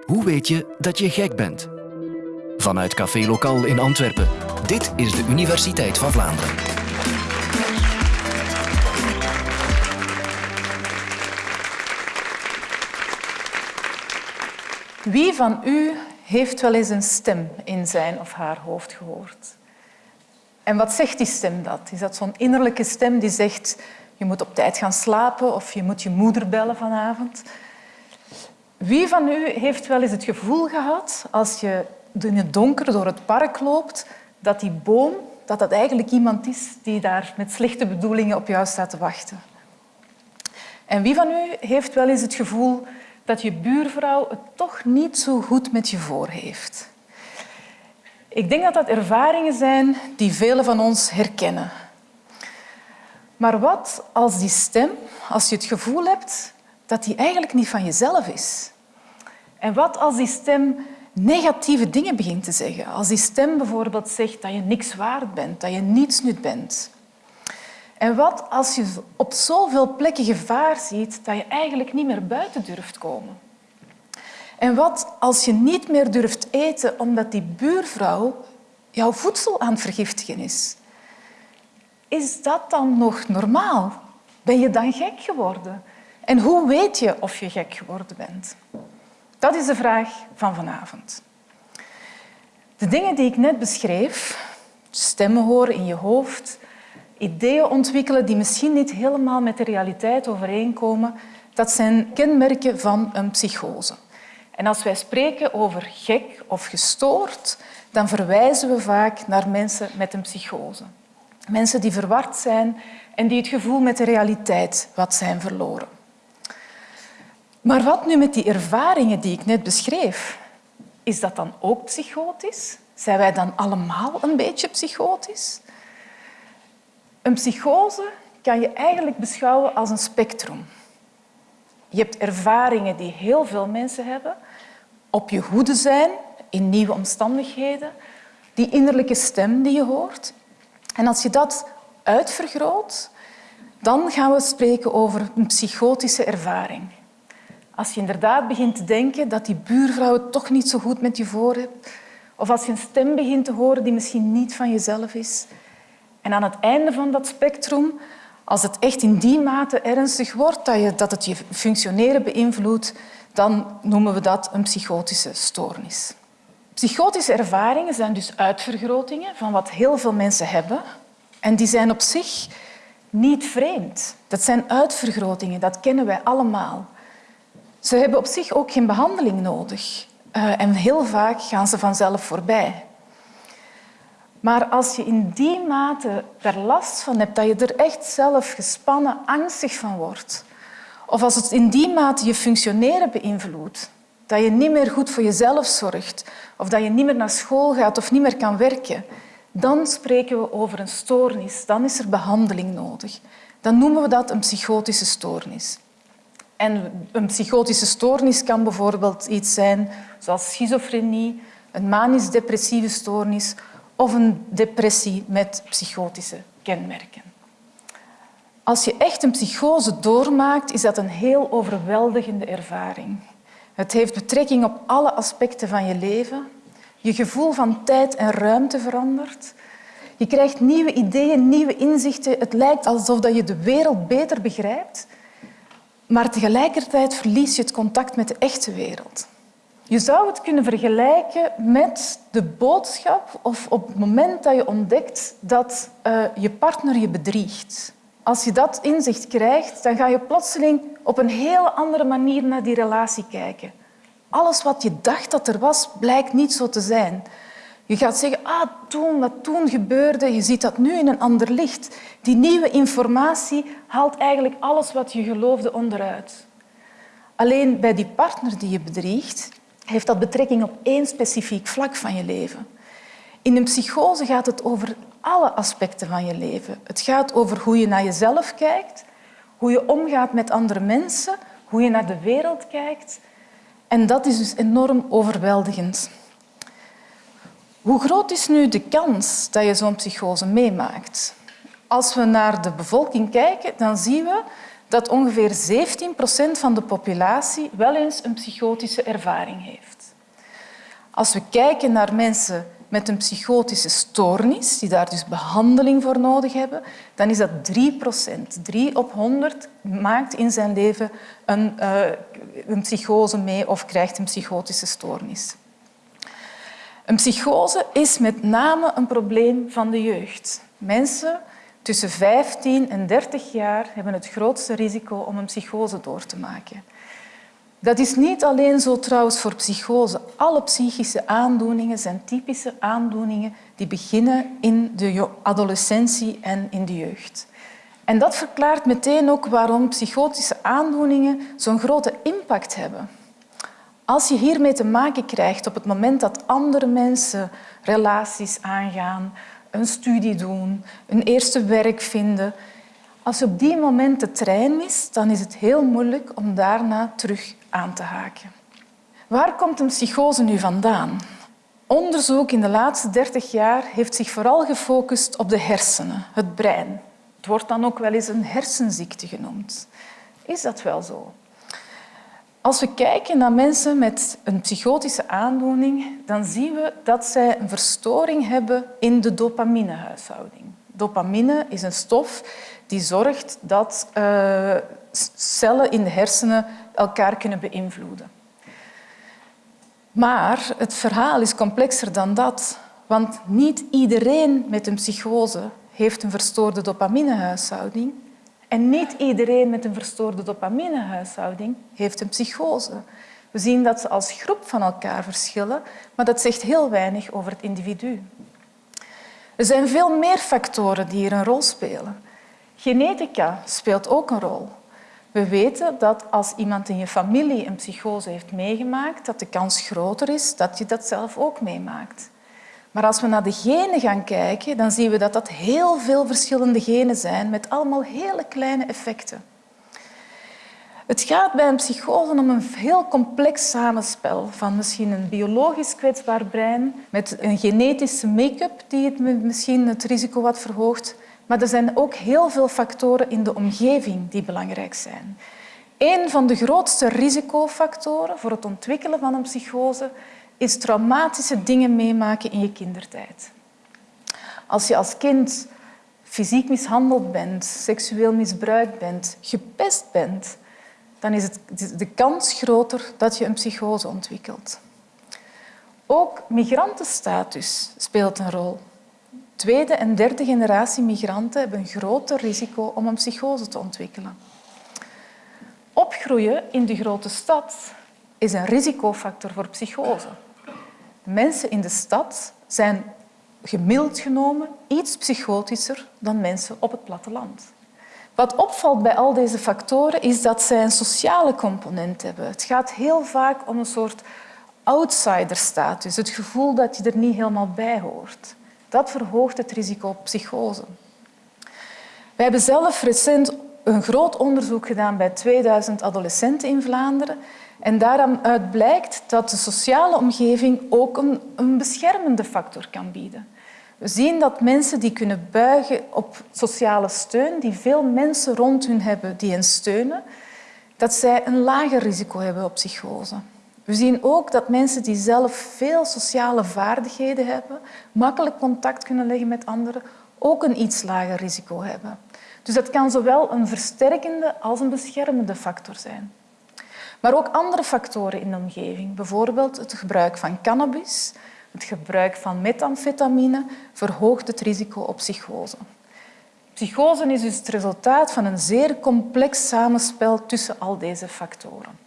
Hoe weet je dat je gek bent? Vanuit Café Lokaal in Antwerpen. Dit is de Universiteit van Vlaanderen. Wie van u heeft wel eens een stem in zijn of haar hoofd gehoord? En wat zegt die stem dat? Is dat zo'n innerlijke stem die zegt je moet op tijd gaan slapen of je moet je moeder bellen vanavond? Wie van u heeft wel eens het gevoel gehad als je in het donker door het park loopt dat die boom dat dat eigenlijk iemand is die daar met slechte bedoelingen op jou staat te wachten? En wie van u heeft wel eens het gevoel dat je buurvrouw het toch niet zo goed met je voor heeft? Ik denk dat dat ervaringen zijn die velen van ons herkennen. Maar wat als die stem, als je het gevoel hebt dat die eigenlijk niet van jezelf is? En wat als die stem negatieve dingen begint te zeggen? Als die stem bijvoorbeeld zegt dat je niks waard bent, dat je niets nut bent. En wat als je op zoveel plekken gevaar ziet dat je eigenlijk niet meer buiten durft komen? En wat als je niet meer durft eten omdat die buurvrouw jouw voedsel aan het vergiftigen is? Is dat dan nog normaal? Ben je dan gek geworden? En hoe weet je of je gek geworden bent? Dat is de vraag van vanavond. De dingen die ik net beschreef, stemmen horen in je hoofd, ideeën ontwikkelen die misschien niet helemaal met de realiteit overeenkomen, dat zijn kenmerken van een psychose. En als wij spreken over gek of gestoord, dan verwijzen we vaak naar mensen met een psychose. Mensen die verward zijn en die het gevoel met de realiteit wat zijn verloren. Maar wat nu met die ervaringen die ik net beschreef? Is dat dan ook psychotisch? Zijn wij dan allemaal een beetje psychotisch? Een psychose kan je eigenlijk beschouwen als een spectrum. Je hebt ervaringen die heel veel mensen hebben, op je hoede zijn in nieuwe omstandigheden, die innerlijke stem die je hoort. En als je dat uitvergroot, dan gaan we spreken over een psychotische ervaring. Als je inderdaad begint te denken dat die buurvrouw het toch niet zo goed met je voor hebt, of als je een stem begint te horen die misschien niet van jezelf is. En aan het einde van dat spectrum, als het echt in die mate ernstig wordt dat, je, dat het je functioneren beïnvloedt, dan noemen we dat een psychotische stoornis. Psychotische ervaringen zijn dus uitvergrotingen van wat heel veel mensen hebben. En die zijn op zich niet vreemd. Dat zijn uitvergrotingen, dat kennen wij allemaal. Ze hebben op zich ook geen behandeling nodig. Uh, en heel vaak gaan ze vanzelf voorbij. Maar als je in die mate er last van hebt, dat je er echt zelf gespannen, angstig van wordt, of als het in die mate je functioneren beïnvloedt, dat je niet meer goed voor jezelf zorgt, of dat je niet meer naar school gaat of niet meer kan werken, dan spreken we over een stoornis. Dan is er behandeling nodig. Dan noemen we dat een psychotische stoornis. En een psychotische stoornis kan bijvoorbeeld iets zijn zoals schizofrenie, een manisch-depressieve stoornis of een depressie met psychotische kenmerken. Als je echt een psychose doormaakt, is dat een heel overweldigende ervaring. Het heeft betrekking op alle aspecten van je leven. Je gevoel van tijd en ruimte verandert. Je krijgt nieuwe ideeën, nieuwe inzichten. Het lijkt alsof je de wereld beter begrijpt maar tegelijkertijd verlies je het contact met de echte wereld. Je zou het kunnen vergelijken met de boodschap of op het moment dat je ontdekt dat uh, je partner je bedriegt. Als je dat inzicht krijgt, dan ga je plotseling op een heel andere manier naar die relatie kijken. Alles wat je dacht dat er was, blijkt niet zo te zijn. Je gaat zeggen, ah, toen, wat toen gebeurde, je ziet dat nu in een ander licht. Die nieuwe informatie haalt eigenlijk alles wat je geloofde onderuit. Alleen bij die partner die je bedriegt, heeft dat betrekking op één specifiek vlak van je leven. In een psychose gaat het over alle aspecten van je leven. Het gaat over hoe je naar jezelf kijkt, hoe je omgaat met andere mensen, hoe je naar de wereld kijkt. En dat is dus enorm overweldigend. Hoe groot is nu de kans dat je zo'n psychose meemaakt? Als we naar de bevolking kijken, dan zien we dat ongeveer 17 procent van de populatie wel eens een psychotische ervaring heeft. Als we kijken naar mensen met een psychotische stoornis, die daar dus behandeling voor nodig hebben, dan is dat 3 procent. 3 op 100 maakt in zijn leven een, uh, een psychose mee of krijgt een psychotische stoornis. Een psychose is met name een probleem van de jeugd. Mensen tussen 15 en 30 jaar hebben het grootste risico om een psychose door te maken. Dat is niet alleen zo trouwens voor psychose. Alle psychische aandoeningen zijn typische aandoeningen die beginnen in de adolescentie en in de jeugd. En dat verklaart meteen ook waarom psychotische aandoeningen zo'n grote impact hebben. Als je hiermee te maken krijgt op het moment dat andere mensen relaties aangaan, een studie doen, een eerste werk vinden, als je op die moment de trein mist, dan is het heel moeilijk om daarna terug aan te haken. Waar komt een psychose nu vandaan? Onderzoek in de laatste 30 jaar heeft zich vooral gefocust op de hersenen, het brein. Het wordt dan ook wel eens een hersenziekte genoemd. Is dat wel zo? Als we kijken naar mensen met een psychotische aandoening, dan zien we dat zij een verstoring hebben in de dopaminehuishouding. Dopamine is een stof die zorgt dat uh, cellen in de hersenen elkaar kunnen beïnvloeden. Maar het verhaal is complexer dan dat, want niet iedereen met een psychose heeft een verstoorde dopaminehuishouding en niet iedereen met een verstoorde dopaminehuishouding heeft een psychose. We zien dat ze als groep van elkaar verschillen, maar dat zegt heel weinig over het individu. Er zijn veel meer factoren die hier een rol spelen. Genetica speelt ook een rol. We weten dat als iemand in je familie een psychose heeft meegemaakt, dat de kans groter is dat je dat zelf ook meemaakt. Maar als we naar de genen gaan kijken, dan zien we dat dat heel veel verschillende genen zijn met allemaal hele kleine effecten. Het gaat bij een psychose om een heel complex samenspel van misschien een biologisch kwetsbaar brein met een genetische make-up die het misschien het risico wat verhoogt. Maar er zijn ook heel veel factoren in de omgeving die belangrijk zijn. Een van de grootste risicofactoren voor het ontwikkelen van een psychose is traumatische dingen meemaken in je kindertijd. Als je als kind fysiek mishandeld bent, seksueel misbruikt bent, gepest bent, dan is het de kans groter dat je een psychose ontwikkelt. Ook migrantenstatus speelt een rol. Tweede en derde generatie migranten hebben een groter risico om een psychose te ontwikkelen. Opgroeien in de grote stad is een risicofactor voor psychose. Mensen in de stad zijn gemiddeld genomen iets psychotischer dan mensen op het platteland. Wat opvalt bij al deze factoren is dat zij een sociale component hebben. Het gaat heel vaak om een soort outsiderstatus, het gevoel dat je er niet helemaal bij hoort. Dat verhoogt het risico op psychose. We hebben zelf recent een groot onderzoek gedaan bij 2000 adolescenten in Vlaanderen en daaruit blijkt dat de sociale omgeving ook een, een beschermende factor kan bieden. We zien dat mensen die kunnen buigen op sociale steun, die veel mensen rond hun hebben die hen steunen, dat zij een lager risico hebben op psychose. We zien ook dat mensen die zelf veel sociale vaardigheden hebben, makkelijk contact kunnen leggen met anderen, ook een iets lager risico hebben. Dus dat kan zowel een versterkende als een beschermende factor zijn. Maar ook andere factoren in de omgeving, bijvoorbeeld het gebruik van cannabis, het gebruik van methamfetamine, verhoogt het risico op psychose. Psychose is dus het resultaat van een zeer complex samenspel tussen al deze factoren.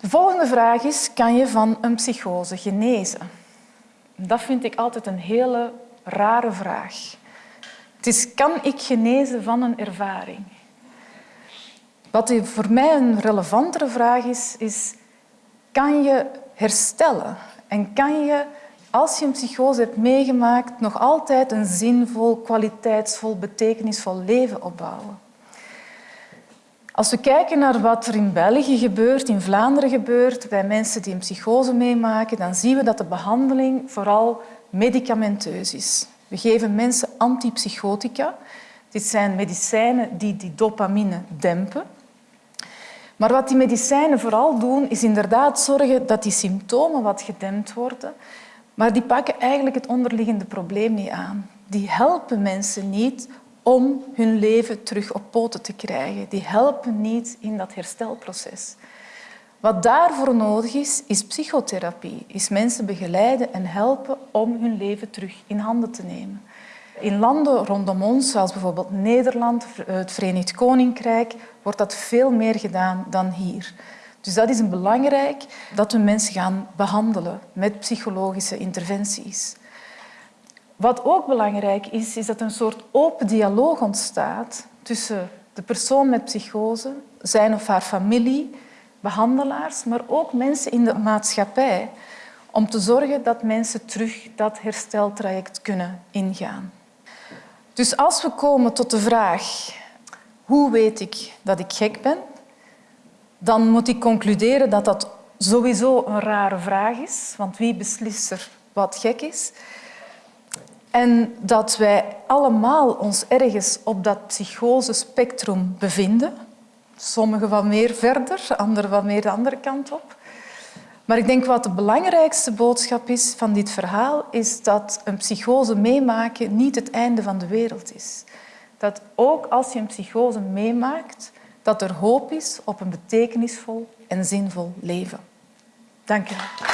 De volgende vraag is, kan je van een psychose genezen? Dat vind ik altijd een hele rare vraag. Het is, kan ik genezen van een ervaring? Wat voor mij een relevantere vraag is, is kan je herstellen en kan je, als je een psychose hebt meegemaakt, nog altijd een zinvol, kwaliteitsvol, betekenisvol leven opbouwen? Als we kijken naar wat er in België gebeurt, in Vlaanderen gebeurt, bij mensen die een psychose meemaken, dan zien we dat de behandeling vooral medicamenteus is. We geven mensen antipsychotica. Dit zijn medicijnen die die dopamine dempen. Maar wat die medicijnen vooral doen, is inderdaad zorgen dat die symptomen wat gedempt worden. Maar die pakken eigenlijk het onderliggende probleem niet aan. Die helpen mensen niet om hun leven terug op poten te krijgen. Die helpen niet in dat herstelproces. Wat daarvoor nodig is, is psychotherapie. Is mensen begeleiden en helpen om hun leven terug in handen te nemen. In landen rondom ons, zoals bijvoorbeeld Nederland, het Verenigd Koninkrijk, wordt dat veel meer gedaan dan hier. Dus dat is belangrijk dat we mensen gaan behandelen met psychologische interventies. Wat ook belangrijk is, is dat een soort open dialoog ontstaat tussen de persoon met psychose, zijn of haar familie, behandelaars, maar ook mensen in de maatschappij, om te zorgen dat mensen terug dat hersteltraject kunnen ingaan. Dus als we komen tot de vraag hoe weet ik dat ik gek ben, dan moet ik concluderen dat dat sowieso een rare vraag is, want wie beslist er wat gek is? En dat wij allemaal ons ergens op dat psychosespectrum bevinden. Sommigen wat meer verder, anderen wat meer de andere kant op. Maar ik denk wat de belangrijkste boodschap is van dit verhaal, is dat een psychose meemaken niet het einde van de wereld is. Dat ook als je een psychose meemaakt, dat er hoop is op een betekenisvol en zinvol leven. Dank wel.